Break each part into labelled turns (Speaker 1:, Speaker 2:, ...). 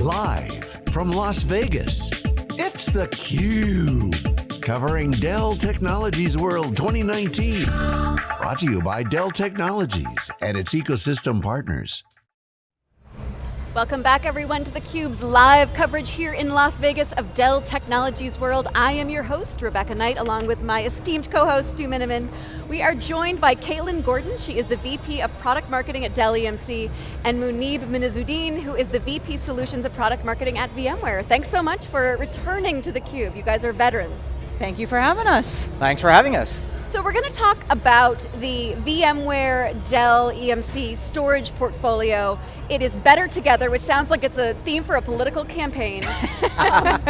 Speaker 1: Live from Las Vegas, it's theCUBE. Covering Dell Technologies World 2019. Brought to you by Dell Technologies and its ecosystem partners.
Speaker 2: Welcome back everyone to theCUBE's live coverage here in Las Vegas of Dell Technologies World. I am your host, Rebecca Knight, along with my esteemed co-host, Stu Miniman. We are joined by Caitlin Gordon, she is the VP of Product Marketing at Dell EMC, and Muneeb Minhazuddin, who is the VP Solutions of Product Marketing at VMware. Thanks so much for returning to theCUBE, you guys are veterans.
Speaker 3: Thank you for having us.
Speaker 4: Thanks for having us.
Speaker 2: So we're going to talk about the VMware Dell EMC storage portfolio. It is better together, which sounds like it's a theme for a political campaign. um,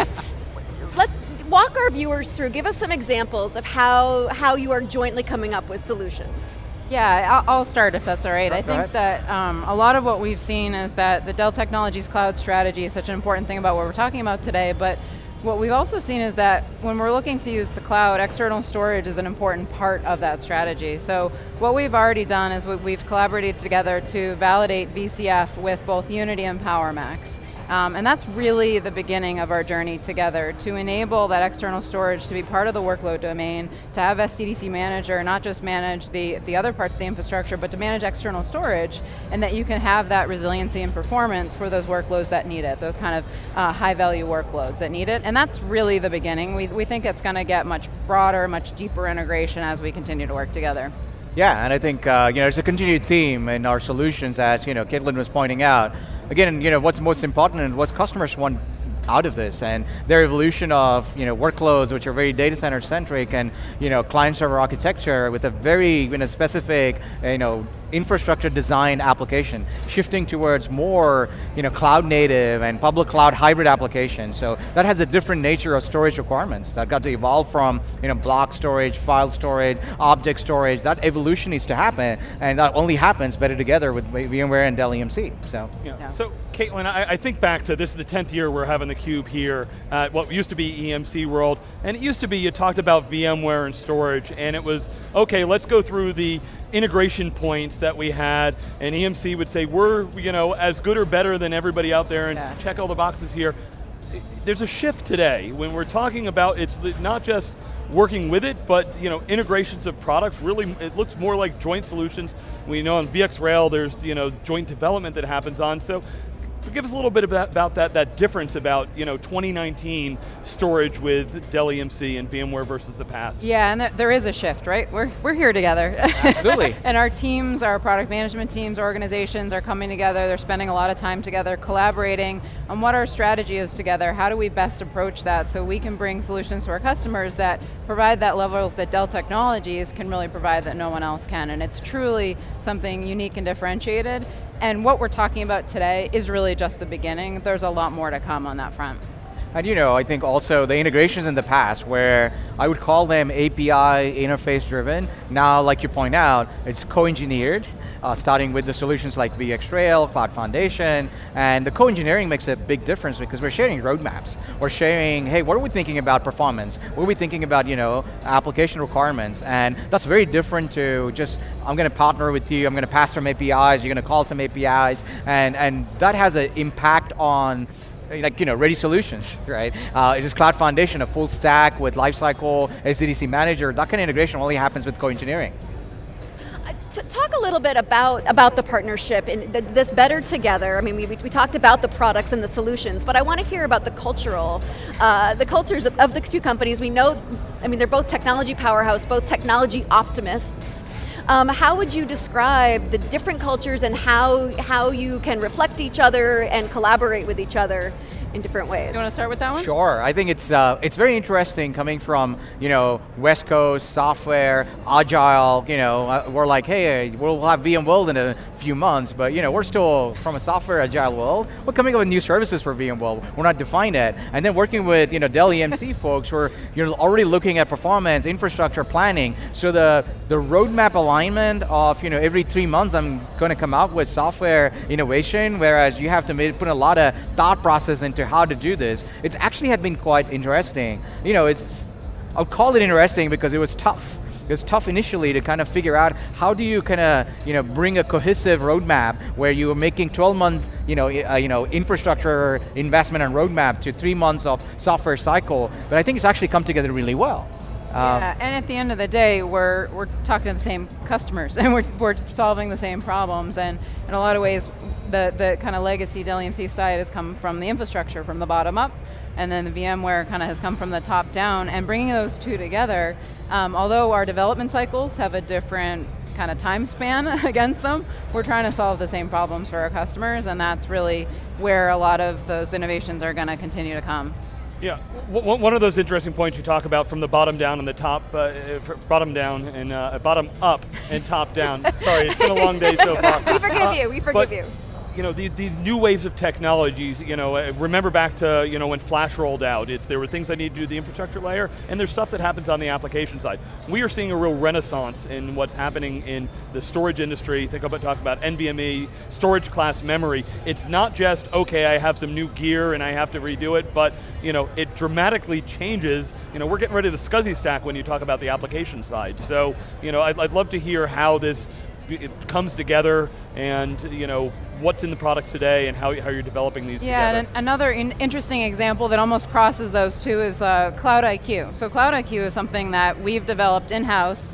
Speaker 2: let's walk our viewers through, give us some examples of how, how you are jointly coming up with solutions.
Speaker 3: Yeah, I'll start if that's all right.
Speaker 4: Go
Speaker 3: I think
Speaker 4: ahead.
Speaker 3: that um, a lot of what we've seen is that the Dell Technologies Cloud strategy is such an important thing about what we're talking about today, but what we've also seen is that when we're looking to use the cloud, external storage is an important part of that strategy. So what we've already done is we- we've collaborated together to validate VCF with both Unity and PowerMax. Um, and that's really the beginning of our journey together to enable that external storage to be part of the workload domain, to have SDDC Manager not just manage the, the other parts of the infrastructure, but to manage external storage, and that you can have that resiliency and performance for those workloads that need it, those kind of uh, high value workloads that need it, and that's really the beginning. We, we think it's going to get much broader, much deeper integration as we continue to work together.
Speaker 4: Yeah, and I think uh, you know, it's a continued theme in our solutions as you know, Caitlin was pointing out. Again, you know, what's most important and what customers want out of this and their evolution of you know, workloads which are very data center centric and you know, client server architecture with a very you know, specific you know, infrastructure design application, shifting towards more you know, cloud native and public cloud hybrid applications. So that has a different nature of storage requirements that got to evolve from you know, block storage, file storage, object storage. That evolution needs to happen and that only happens better together with VMware and Dell EMC. So.
Speaker 5: Yeah.
Speaker 3: Yeah.
Speaker 5: So, Caitlin, I, I think back to this is the 10th year we're having the Cube here at what used to be EMC World, and it used to be you talked about VMware and storage, and it was, okay, let's go through the integration points that we had, and EMC would say, we're you know, as good or better than everybody out there, and
Speaker 3: Yeah.
Speaker 5: check all the boxes here. There's a shift today when we're talking about, it's not just working with it, but you know, integrations of products, really, it looks more like joint solutions. We know on VxRail there's you know, joint development that happens on, so give us a little bit about, about that, that difference about you know, 2019 storage with Dell EMC and VMware versus the past.
Speaker 3: Yeah, and there, there is a shift, right? We're, we're here together.
Speaker 4: Absolutely.
Speaker 3: and our teams, our product management teams, organizations are coming together, they're spending a lot of time together, collaborating on what our strategy is together, how do we best approach that so we can bring solutions to our customers that provide that levels that Dell Technologies can really provide that no one else can, and it's truly something unique and differentiated, and what we're talking about today is really just the beginning. There's a lot more to come on that front.
Speaker 4: And you know, I think also the integrations in the past where I would call them API interface driven, now like you point out, it's co-engineered, uh, starting with the solutions like VxRail, Cloud Foundation, and the co-engineering makes a big difference because we're sharing roadmaps. We're sharing, hey, what are we thinking about performance? What are we thinking about, you know, application requirements? And that's very different to just, I'm going to partner with you, I'm going to pass some APIs, you're going to call some APIs, and, and that has an impact on like you know, ready solutions, right? Uh, it is Cloud Foundation, a full stack with Lifecycle, SDDC Manager, that kind of integration only happens with co-engineering.
Speaker 2: Talk a little bit about, about the partnership and th this better together. I mean, we, we talked about the products and the solutions, but I want to hear about the cultural, uh, the cultures of, of the two companies. We know, I mean, they're both technology powerhouse, both technology optimists. Um, how would you describe the different cultures and how, how you can reflect each other and collaborate with each other in different ways?
Speaker 3: You want to start with that one?
Speaker 4: Sure, I think it's uh, it's very interesting coming from you know West Coast software, agile. You know, uh, we're like, hey, we'll have VMworld in a few months, but you know we're still from a software agile world. We're coming up with new services for VMworld. We're not defined yet, and then working with you know Dell EMC folks, who are you're already looking at performance, infrastructure planning. So the the roadmap alignment of you know every three months I'm going to come out with software innovation, whereas you have to put a lot of thought process into how to do this. it actually had been quite interesting. You know, it's, I'll call it interesting because it was tough. It was tough initially to kind of figure out how do you kind of you know, bring a cohesive roadmap where you're making 12 months you know, uh, you know, infrastructure investment and roadmap to three months of software cycle, but I think it's actually come together really well.
Speaker 3: Um, yeah, and at the end of the day, we're, we're talking to the same customers and we're, we're solving the same problems and in a lot of ways, the, the kind of legacy Dell EMC side has come from the infrastructure, from the bottom up, and then the VMware kind of has come from the top down, and bringing those two together, um, although our development cycles have a different kind of time span against them, we're trying to solve the same problems for our customers, and that's really where a lot of those innovations are going to continue to come.
Speaker 5: Yeah, one of those interesting points you talk about from the bottom down and the top, uh, bottom down and uh, bottom up and top down. Sorry, it's been a long day so far.
Speaker 2: we forgive uh, you, we forgive you
Speaker 5: you know, these, these new waves of technologies, you know, uh, remember back to, you know, when Flash rolled out, it's, there were things I needed to do the infrastructure layer, and there's stuff that happens on the application side. We are seeing a real renaissance in what's happening in the storage industry. Think about, talk about NVMe, storage class memory. It's not just, okay, I have some new gear and I have to redo it, but, you know, it dramatically changes. You know, we're getting rid of the SCSI stack when you talk about the application side. So, you know, I'd, I'd love to hear how this comes together and, you know, what's in the products today and how, how you're developing these
Speaker 3: yeah,
Speaker 5: together.
Speaker 3: and another in interesting example that almost crosses those two is uh, Cloud IQ. So Cloud IQ is something that we've developed in-house.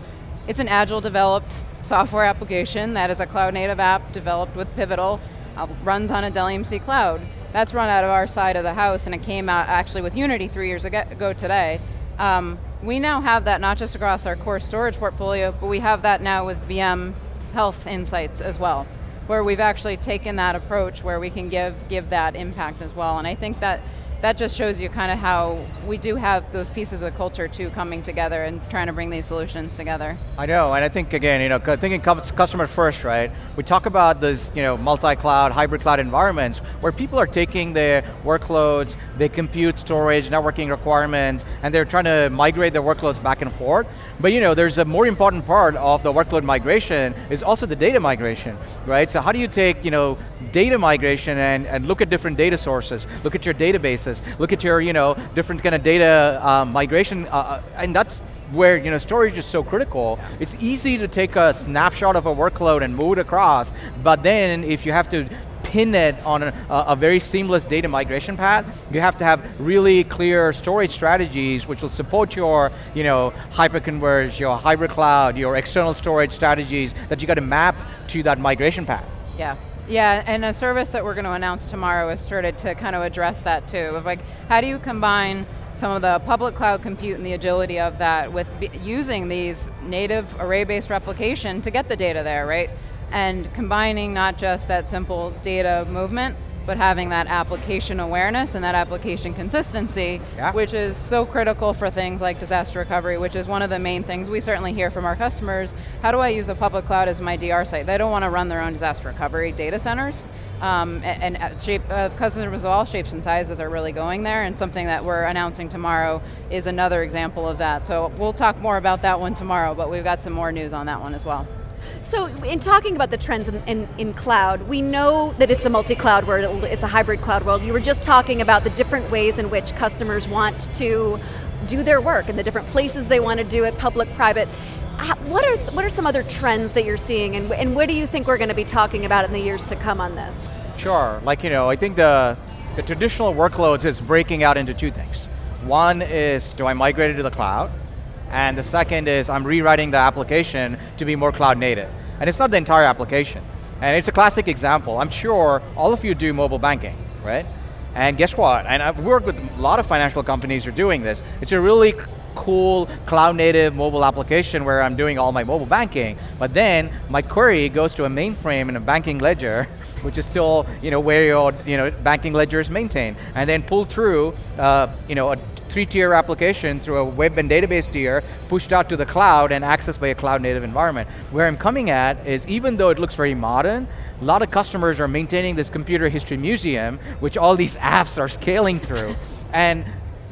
Speaker 3: It's an agile developed software application that is a cloud native app developed with Pivotal, uh, runs on a Dell EMC cloud. That's run out of our side of the house and it came out actually with Unity three years ago today. Um, we now have that not just across our core storage portfolio, but we have that now with VM health insights as well where we've actually taken that approach where we can give, give that impact as well. And I think that that just shows you kind of how we do have those pieces of culture too coming together and trying to bring these solutions together.
Speaker 4: I know, and I think again, you know, thinking customer first, right? We talk about this, you know, multi-cloud, hybrid cloud environments where people are taking their workloads, they compute storage, networking requirements, and they're trying to migrate their workloads back and forth. But you know, there's a more important part of the workload migration is also the data migration, right? So how do you take, you know, data migration and, and look at different data sources, look at your databases, look at your, you know, different kind of data um, migration, uh, uh, and that's where you know storage is so critical. It's easy to take a snapshot of a workload and move it across, but then if you have to pin it on a, a, very seamless data migration path, you have to have really clear storage strategies which will support your you know, hyperconverged, your hybrid cloud, your external storage strategies that you got to map to that migration path.
Speaker 3: Yeah. Yeah, and a service that we're going to announce tomorrow has started to kind of address that too, of like, how do you combine some of the public cloud compute and the agility of that with using these native array-based replication to get the data there, right? And combining not just that simple data movement, but having that application awareness and that application consistency, yeah. which is so critical for things like disaster recovery, which is one of the main things we certainly hear from our customers. How do I use the public cloud as my DR site? They don't want to run their own disaster recovery data centers. Um, and, and shape, uh, customers of all shapes and sizes are really going there, and something that we're announcing tomorrow is another example of that. So we'll talk more about that one tomorrow, but we've got some more news on that one as well.
Speaker 2: So in talking about the trends in, in, in cloud, we know that it's a multi-cloud world, it's a hybrid cloud world. You were just talking about the different ways in which customers want to do their work and the different places they want to do it, public, private. What are, what are some other trends that you're seeing and, and what do you think we're going to be talking about in the years to come on this?
Speaker 4: Sure, like you know, I think the, the traditional workloads is breaking out into two things. One is, do I migrate it to the cloud? And the second is I'm rewriting the application to be more cloud native. And it's not the entire application. And it's a classic example. I'm sure all of you do mobile banking, right? And guess what? And I've worked with a lot of financial companies who are doing this. It's a really cool cloud native mobile application where I'm doing all my mobile banking, but then my query goes to a mainframe in a banking ledger, which is still you know, where your you know, banking ledger is maintained, and then pull through uh, you know, a three-tier application through a web and database tier, pushed out to the cloud and accessed by a cloud native environment. Where I'm coming at is even though it looks very modern, a lot of customers are maintaining this computer history museum, which all these apps are scaling through. and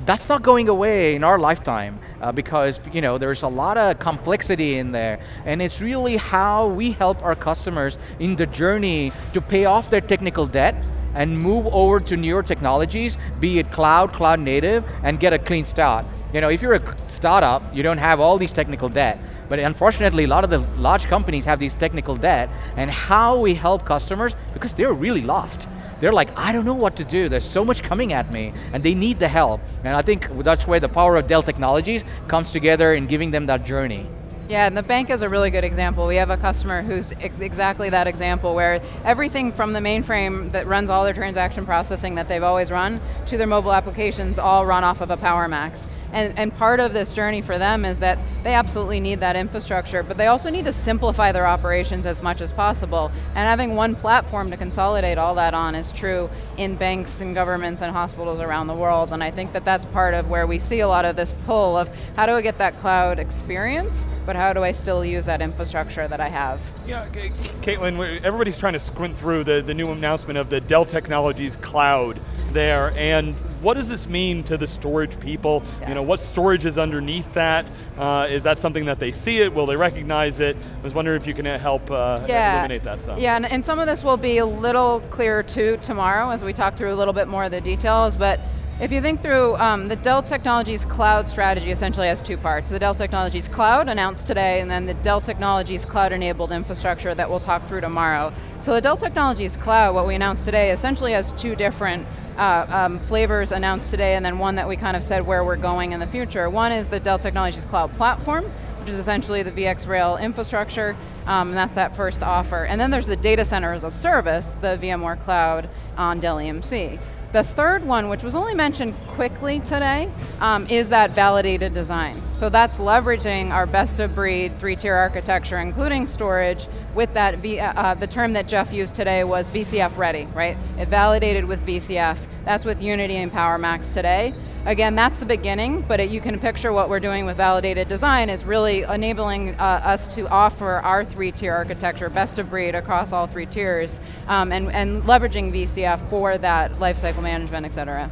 Speaker 4: that's not going away in our lifetime uh, because you know there's a lot of complexity in there and it's really how we help our customers in the journey to pay off their technical debt and move over to newer technologies, be it cloud, cloud native, and get a clean start. You know, if you're a startup, you don't have all these technical debt, But unfortunately, a lot of the large companies have these technical debt, and how we help customers, because they're really lost. They're like, I don't know what to do, there's so much coming at me, and they need the help. And I think that's where the power of Dell Technologies comes together in giving them that journey.
Speaker 3: Yeah, and the bank is a really good example. We have a customer who's ex exactly that example where everything from the mainframe that runs all their transaction processing that they've always run to their mobile applications all run off of a PowerMax. And, and part of this journey for them is that they absolutely need that infrastructure, but they also need to simplify their operations as much as possible. And having one platform to consolidate all that on is true in banks and governments and hospitals around the world. And I think that that's part of where we see a lot of this pull of how do I get that cloud experience, but how do I still use that infrastructure that I have?
Speaker 5: Yeah, Caitlin, everybody's trying to squint through the, the new announcement of the Dell Technologies Cloud there, and what does this mean to the storage people? Yeah. You know, what storage is underneath that? Uh, is that something that they see it? Will they recognize it? I was wondering if you can help uh, yeah. illuminate that stuff.
Speaker 3: Yeah, and, and some of this will be a little clearer too tomorrow as we talk through a little bit more of the details, but if you think through, um, the Dell Technologies Cloud strategy essentially has two parts. The Dell Technologies Cloud announced today, and then the Dell Technologies Cloud-enabled infrastructure that we'll talk through tomorrow. So the Dell Technologies Cloud, what we announced today, essentially has two different uh, um, flavors announced today, and then one that we kind of said where we're going in the future. One is the Dell Technologies Cloud Platform, which is essentially the VxRail infrastructure, um, and that's that first offer. And then there's the data center as a service, the VMware Cloud on Dell EMC. The third one, which was only mentioned quickly today, um, is that validated design. So that's leveraging our best of breed three-tier architecture, including storage, with that, v, uh, uh the term that Jeff used today was VCF ready, right? It validated with VCF. That's with Unity and PowerMax today. Again, that's the beginning, but it, you can picture what we're doing with validated design is really enabling uh, us to offer our three-tier architecture, best of breed across all three tiers, um, and, and leveraging VCF for that lifecycle management, et cetera.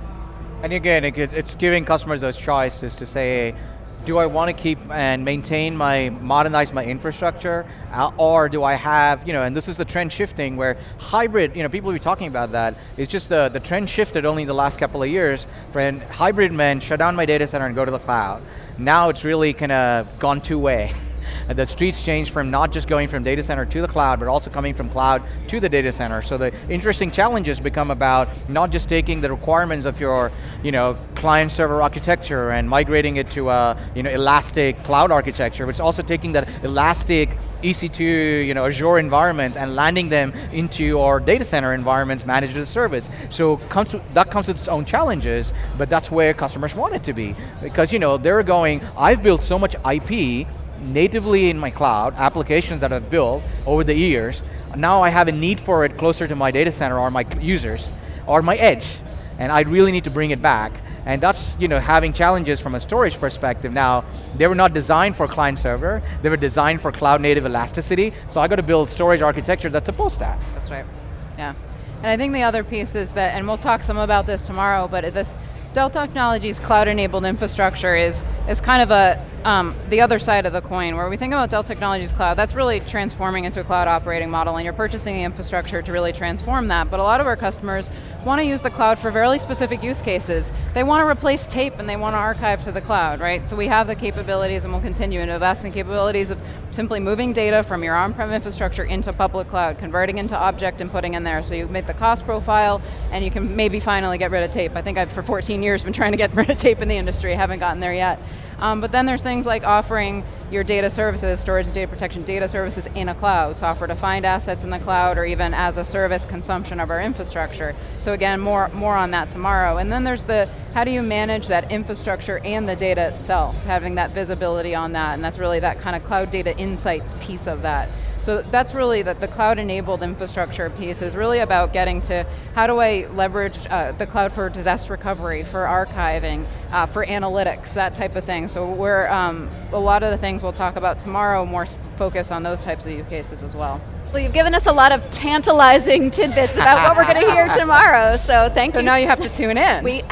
Speaker 4: And again, it, it's giving customers those choices to say, do I want to keep and maintain my, modernize my infrastructure, uh, or do I have, you know, and this is the trend shifting where hybrid, you know, people will be talking about that, it's just the, the trend shifted only in the last couple of years, when hybrid meant shut down my data center and go to the cloud. Now it's really kind of gone two-way. Uh, the streets change from not just going from data center to the cloud, but also coming from cloud to the data center. So the interesting challenges become about not just taking the requirements of your you know, client server architecture and migrating it to a you know, elastic cloud architecture, but it's also taking that elastic EC2, you know, Azure environments and landing them into your data center environments managed as a service. So comes that comes with its own challenges, but that's where customers want it to be. Because you know, they're going, I've built so much IP natively in my cloud, applications that I've built over the years, now I have a need for it closer to my data center or my users, or my edge, and I really need to bring it back. And that's you know, having challenges from a storage perspective now. They were not designed for client server, they were designed for cloud native elasticity, so I got to build storage architecture that supports that.
Speaker 3: That's right, yeah. And I think the other piece is that, and we'll talk some about this tomorrow, but this Dell Technologies cloud-enabled infrastructure is, is kind of a, um, the other side of the coin, where we think about Dell Technologies Cloud, that's really transforming into a cloud operating model, and you're purchasing the infrastructure to really transform that, but a lot of our customers want to use the cloud for very specific use cases. They want to replace tape and they want to archive to the cloud, right? So we have the capabilities and we'll continue to invest in capabilities of simply moving data from your on-prem infrastructure into public cloud, converting into object and putting in there. So you've made the cost profile and you can maybe finally get rid of tape. I think I've for 14 years been trying to get rid of tape in the industry, haven't gotten there yet. Um, but then there's things like offering your data services, storage and data protection data services in a cloud, software defined assets in the cloud, or even as a service consumption of our infrastructure. So again, more, more on that tomorrow. And then there's the, how do you manage that infrastructure and the data itself, having that visibility on that, and that's really that kind of cloud data insights piece of that. So that's really that the cloud-enabled infrastructure piece is really about getting to how do I leverage uh, the cloud for disaster recovery, for archiving, uh, for analytics, that type of thing. So we're, um, a lot of the things we'll talk about tomorrow more focus on those types of use cases as well.
Speaker 2: Well, you've given us a lot of tantalizing tidbits about what we're going to hear tomorrow. So thank
Speaker 3: so
Speaker 2: you.
Speaker 3: So now you have to tune in.
Speaker 2: We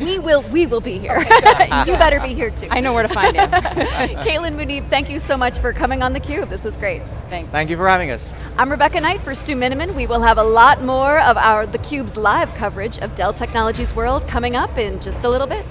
Speaker 2: we will we will be here. you better be here too.
Speaker 3: I know where to find you.
Speaker 2: Caitlin Muneeb, thank you so much for coming on theCUBE. This was great.
Speaker 3: Thanks.
Speaker 4: Thank you for having us.
Speaker 2: I'm Rebecca Knight for Stu Miniman. We will have a lot more of our theCUBE's live coverage of Dell Technologies World coming up in just a little bit.